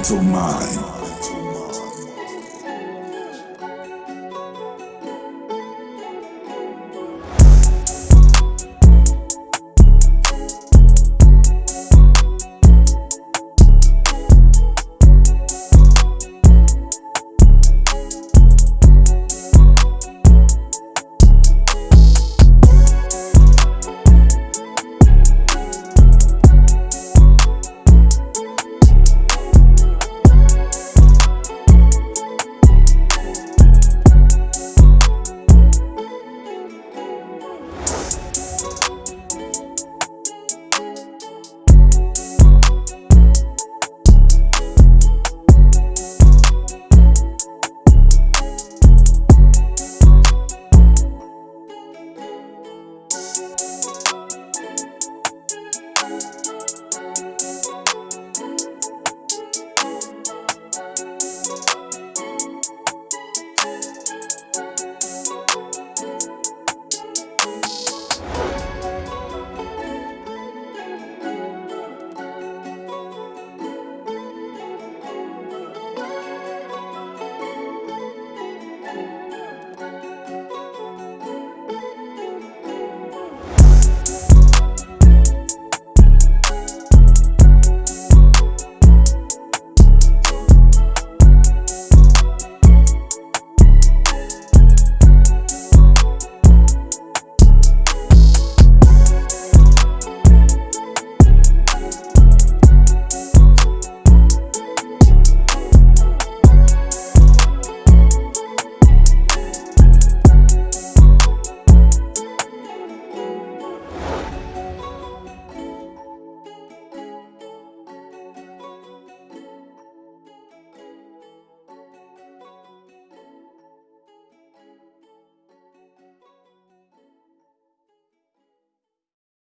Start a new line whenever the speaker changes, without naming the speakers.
mental mind.